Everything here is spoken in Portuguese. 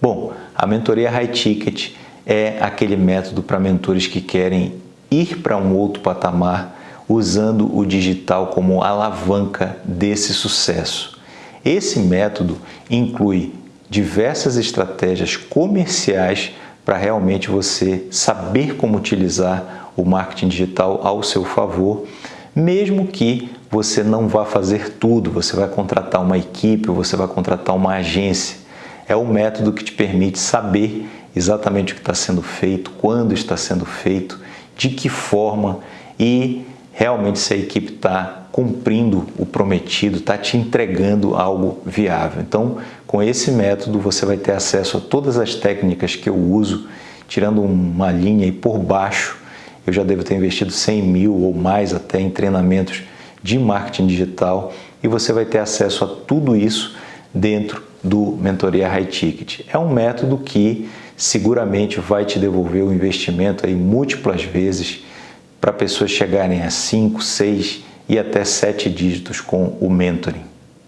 Bom, a mentoria High Ticket é aquele método para mentores que querem ir para um outro patamar usando o digital como alavanca desse sucesso. Esse método inclui diversas estratégias comerciais para realmente você saber como utilizar o marketing digital ao seu favor, mesmo que você não vá fazer tudo, você vai contratar uma equipe, você vai contratar uma agência. É o método que te permite saber exatamente o que está sendo feito, quando está sendo feito, de que forma e realmente se a equipe está cumprindo o prometido, está te entregando algo viável. Então, com esse método, você vai ter acesso a todas as técnicas que eu uso, tirando uma linha e por baixo, eu já devo ter investido 100 mil ou mais até em treinamentos de marketing digital e você vai ter acesso a tudo isso dentro do Mentoria High Ticket. É um método que seguramente vai te devolver o investimento aí múltiplas vezes para pessoas chegarem a 5, 6 e até 7 dígitos com o mentoring.